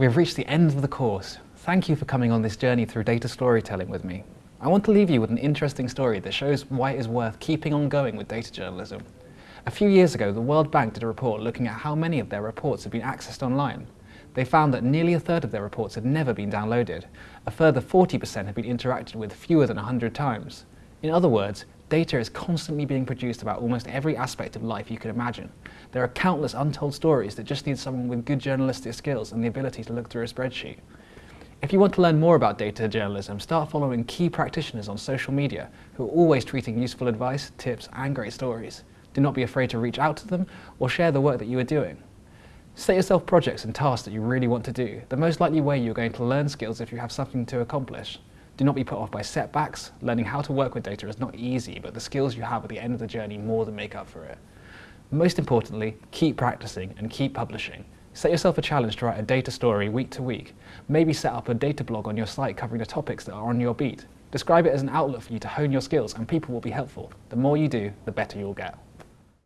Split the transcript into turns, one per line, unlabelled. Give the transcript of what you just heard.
We have reached the end of the course. Thank you for coming on this journey through data storytelling with me. I want to leave you with an interesting story that shows why it is worth keeping on going with data journalism. A few years ago, the World Bank did a report looking at how many of their reports had been accessed online. They found that nearly a third of their reports had never been downloaded. A further 40% had been interacted with fewer than 100 times. In other words, data is constantly being produced about almost every aspect of life you could imagine. There are countless untold stories that just need someone with good journalistic skills and the ability to look through a spreadsheet. If you want to learn more about data journalism, start following key practitioners on social media who are always tweeting useful advice, tips and great stories. Do not be afraid to reach out to them or share the work that you are doing. Set yourself projects and tasks that you really want to do. The most likely way you're going to learn skills if you have something to accomplish. Do not be put off by setbacks. Learning how to work with data is not easy, but the skills you have at the end of the journey more than make up for it. Most importantly, keep practicing and keep publishing. Set yourself a challenge to write a data story week to week. Maybe set up a data blog on your site covering the topics that are on your beat. Describe it as an outlet for you to hone your skills and people will be helpful. The more you do, the better you'll get.